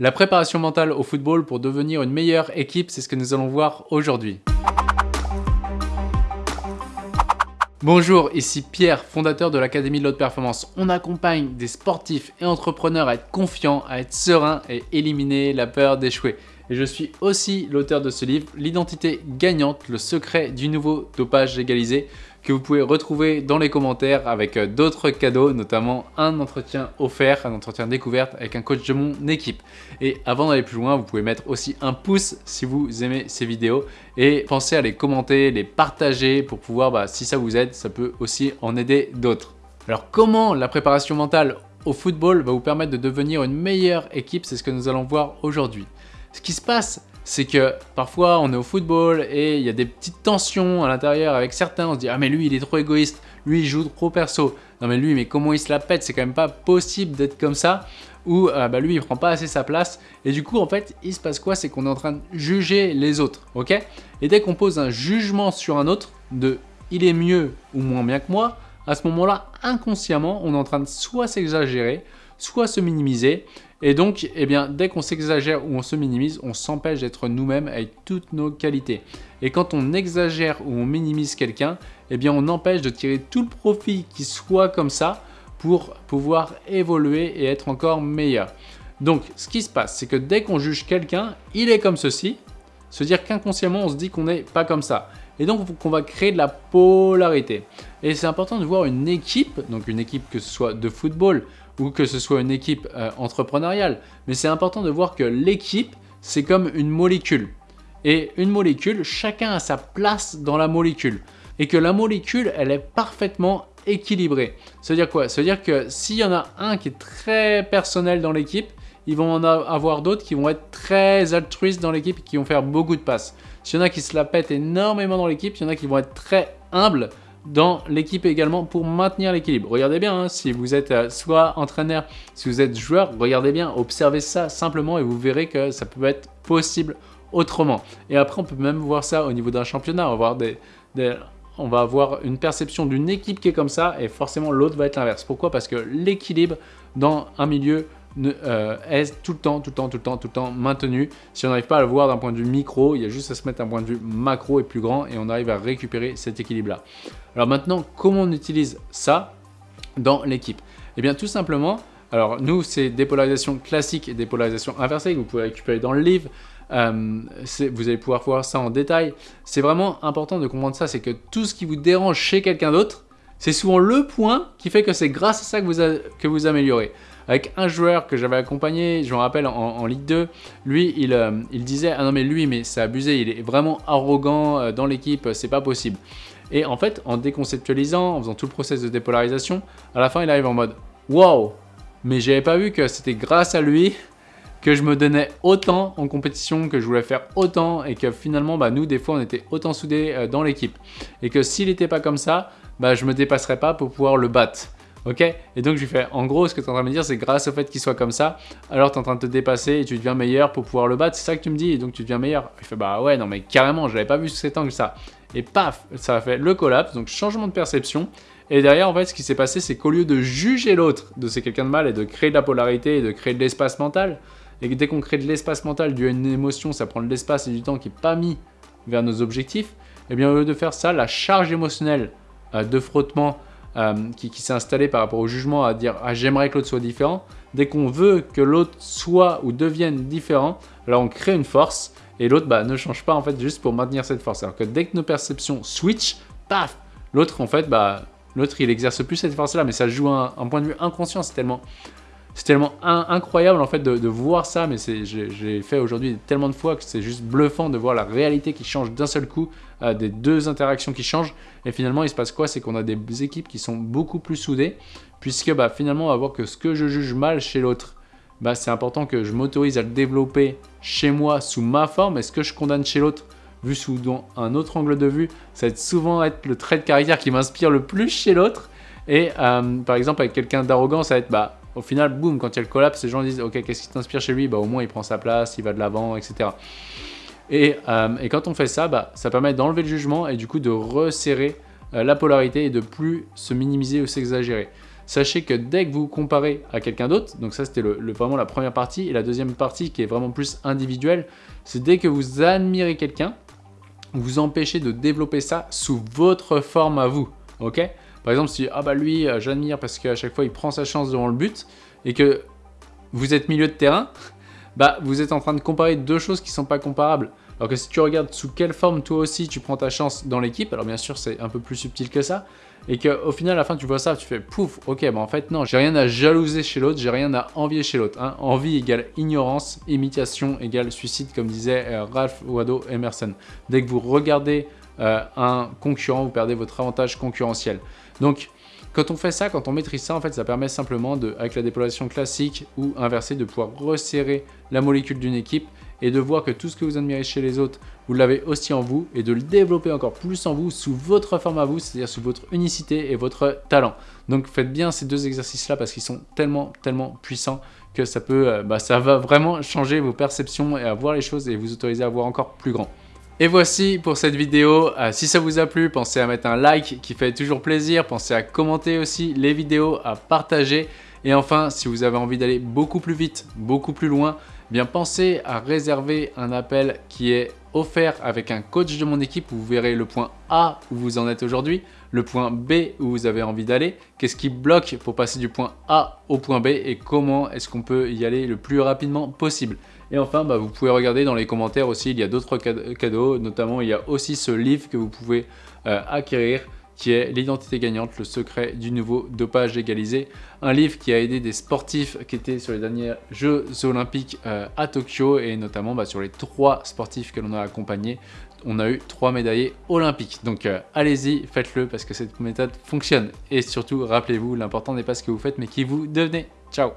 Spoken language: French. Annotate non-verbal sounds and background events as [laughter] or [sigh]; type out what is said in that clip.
La préparation mentale au football pour devenir une meilleure équipe, c'est ce que nous allons voir aujourd'hui. Bonjour, ici Pierre, fondateur de l'Académie de l'Haute Performance. On accompagne des sportifs et entrepreneurs à être confiants, à être sereins et éliminer la peur d'échouer. Et je suis aussi l'auteur de ce livre, L'identité gagnante, le secret du nouveau dopage légalisé, que vous pouvez retrouver dans les commentaires avec euh, d'autres cadeaux, notamment un entretien offert, un entretien découverte avec un coach de mon équipe. Et avant d'aller plus loin, vous pouvez mettre aussi un pouce si vous aimez ces vidéos et pensez à les commenter, les partager pour pouvoir, bah, si ça vous aide, ça peut aussi en aider d'autres. Alors comment la préparation mentale au football va vous permettre de devenir une meilleure équipe? C'est ce que nous allons voir aujourd'hui. Ce qui se passe, c'est que parfois on est au football et il y a des petites tensions à l'intérieur avec certains, on se dit « Ah mais lui il est trop égoïste, lui il joue trop perso, non mais lui mais comment il se la pète, c'est quand même pas possible d'être comme ça » ou euh, bah, lui il prend pas assez sa place. Et du coup en fait il se passe quoi? C'est qu'on est en train de juger les autres ok? Et dès qu'on pose un jugement sur un autre de il est mieux ou moins bien que moi à ce moment là inconsciemment on est en train de soit s'exagérer soit se minimiser et donc, eh bien, dès qu'on s'exagère ou on se minimise, on s'empêche d'être nous-mêmes avec toutes nos qualités. Et quand on exagère ou on minimise quelqu'un, eh bien, on empêche de tirer tout le profit qui soit comme ça pour pouvoir évoluer et être encore meilleur. Donc, ce qui se passe, c'est que dès qu'on juge quelqu'un, il est comme ceci, se dire qu'inconsciemment, on se dit qu'on n'est pas comme ça. Et donc, qu'on va créer de la polarité. Et c'est important de voir une équipe, donc une équipe que ce soit de football ou que ce soit une équipe euh, entrepreneuriale. Mais c'est important de voir que l'équipe, c'est comme une molécule. Et une molécule, chacun a sa place dans la molécule. Et que la molécule, elle est parfaitement équilibrée. C'est-à-dire quoi? C'est-à-dire que s'il y en a un qui est très personnel dans l'équipe, ils vont en avoir d'autres qui vont être très altruistes dans l'équipe et qui vont faire beaucoup de passes. S'il y en a qui se la pètent énormément dans l'équipe, il y en a qui vont être très humbles dans l'équipe également pour maintenir l'équilibre. Regardez bien, hein, si vous êtes euh, soit entraîneur, si vous êtes joueur, regardez bien, observez ça simplement et vous verrez que ça peut être possible autrement. Et après, on peut même voir ça au niveau d'un championnat. On on va avoir une perception d'une équipe qui est comme ça et forcément l'autre va être l'inverse. Pourquoi? Parce que l'équilibre dans un milieu euh, est tout le temps, tout le temps, tout le temps, tout le temps maintenu. Si on n'arrive pas à le voir d'un point de vue micro, il y a juste à se mettre d'un point de vue macro et plus grand et on arrive à récupérer cet équilibre-là. Alors maintenant, comment on utilise ça dans l'équipe? Eh bien tout simplement, alors nous c'est dépolarisation classique et dépolarisation inversée que vous pouvez récupérer dans le livre. Euh, vous allez pouvoir voir ça en détail. C'est vraiment important de comprendre ça, c'est que tout ce qui vous dérange chez quelqu'un d'autre, c'est souvent le point qui fait que c'est grâce à ça que vous, que vous améliorez avec un joueur que j'avais accompagné, je me rappelle en, Ligue 2, lui euh, il, disait « Ah non mais lui mais c'est abusé, il est vraiment arrogant euh, dans l'équipe, c'est pas possible ». Et en fait, en déconceptualisant, en faisant tout le process de dépolarisation, à la fin il arrive en mode « Wow Mais j'avais pas vu que c'était grâce à lui que je me donnais autant en compétition, que je voulais faire autant et que finalement, bah, nous, des fois, on était autant soudés euh, dans l'équipe. Et que s'il n'était pas comme ça, bah, je me dépasserais pas pour pouvoir le battre. Ok Et donc je lui fais, en gros, ce que tu es en train de me dire, c'est grâce au fait qu'il soit comme ça, alors tu es en train de te dépasser et tu deviens meilleur pour pouvoir le battre. C'est ça que tu me dis, et donc tu deviens meilleur. Il fait, bah ouais, non mais carrément, je l'avais pas vu sous cet angle ça. Et paf, ça a fait le collapse, donc changement de perception. Et derrière, en fait, ce qui s'est passé, c'est qu'au lieu de juger l'autre de c'est quelqu'un de mal et de créer de la polarité et de créer de l'espace mental, et que dès qu'on crée de l'espace mental dû à une émotion, ça prend de l'espace et du temps qui n'est pas mis vers nos objectifs, et eh bien au lieu de faire ça, la charge émotionnelle euh, de frottement euh, qui, s'est installé par rapport au jugement à dire ah, j'aimerais que l'autre soit différent. Dès qu'on veut que l'autre soit ou devienne différent, alors on crée une force et l'autre bah, ne change pas en fait juste pour maintenir cette force. Alors que dès que nos perceptions switch, paf, l'autre en fait, bah, l'autre il exerce plus cette force là, mais ça joue un, un point de vue inconscient, c'est tellement c'est tellement incroyable en fait de, voir ça, mais j'ai fait aujourd'hui tellement de fois que c'est juste bluffant de voir la réalité qui change d'un seul coup, euh, des deux interactions qui changent. Et finalement, il se passe quoi? C'est qu'on a des équipes qui sont beaucoup plus soudées, puisque bah, finalement, on va voir que ce que je juge mal chez l'autre, bah, c'est important que je m'autorise à le développer chez moi sous ma forme, et ce que je condamne chez l'autre, vu sous un autre angle de vue, ça va souvent être le trait de caractère qui m'inspire le plus chez l'autre. Et euh, par exemple, avec quelqu'un d'arrogant, ça va être bah, au final, boum, quand il y a le collapse, les gens disent Ok, qu'est-ce qui t'inspire chez lui? Bah, Au moins, il prend sa place, il va de l'avant, etc. Et, euh, et, quand on fait ça, bah, ça permet d'enlever le jugement et du coup de resserrer euh, la polarité et de plus se minimiser ou s'exagérer. sachez que dès que vous comparez à quelqu'un d'autre, donc ça c'était le, vraiment la première partie, et la deuxième partie qui est vraiment plus individuelle, c'est dès que vous admirez quelqu'un, vous empêchez de développer ça sous votre forme à vous, ok? Par exemple, si ah bah lui, euh, j'admire parce qu'à chaque fois il prend sa chance devant le but, et que vous êtes milieu de terrain, [laughs] bah vous êtes en train de comparer deux choses qui ne sont pas comparables. Alors que si tu regardes sous quelle forme toi aussi tu prends ta chance dans l'équipe, alors bien sûr c'est un peu plus subtil que ça, et qu'au final à la fin tu vois ça, tu fais pouf, ok, bah en fait non, j'ai rien à jalouser chez l'autre, j'ai rien à envier chez l'autre. Hein. Envie égale ignorance, imitation égale suicide, comme disait euh, Ralph Waldo Emerson. Dès que vous regardez euh, un concurrent, vous perdez votre avantage concurrentiel. Donc quand on fait ça, quand on maîtrise ça, en fait, ça permet simplement, de, avec la dépolarisation classique ou inversée, de pouvoir resserrer la molécule d'une équipe et de voir que tout ce que vous admirez chez les autres, vous l'avez aussi en vous et de le développer encore plus en vous sous votre forme à vous, c'est-à-dire sous votre unicité et votre talent. Donc faites bien ces deux exercices-là parce qu'ils sont tellement, tellement puissants que ça peut, euh, bah, ça va vraiment changer vos perceptions et à voir les choses et vous autoriser à voir encore plus grand. Et voici pour cette vidéo, euh, si ça vous a plu, pensez à mettre un like qui fait toujours plaisir, pensez à commenter aussi les vidéos, à partager. Et enfin, si vous avez envie d'aller beaucoup plus vite, beaucoup plus loin, eh bien pensez à réserver un appel qui est offert avec un coach de mon équipe vous verrez le point A où vous en êtes aujourd'hui, le point B où vous avez envie d'aller, qu'est-ce qui bloque pour passer du point A au point B et comment est-ce qu'on peut y aller le plus rapidement possible. Et enfin, bah, vous pouvez regarder dans les commentaires aussi, il y a d'autres cadeaux, notamment il y a aussi ce livre que vous pouvez euh, acquérir qui est L'identité gagnante, le secret du nouveau dopage légalisé. Un livre qui a aidé des sportifs qui étaient sur les derniers Jeux olympiques euh, à Tokyo et notamment bah, sur les trois sportifs que l'on a accompagnés. On a eu trois médaillés olympiques. Donc euh, allez-y, faites-le parce que cette méthode fonctionne. Et surtout, rappelez-vous, l'important n'est pas ce que vous faites mais qui vous devenez. Ciao